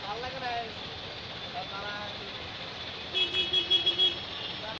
ভালো লাগে না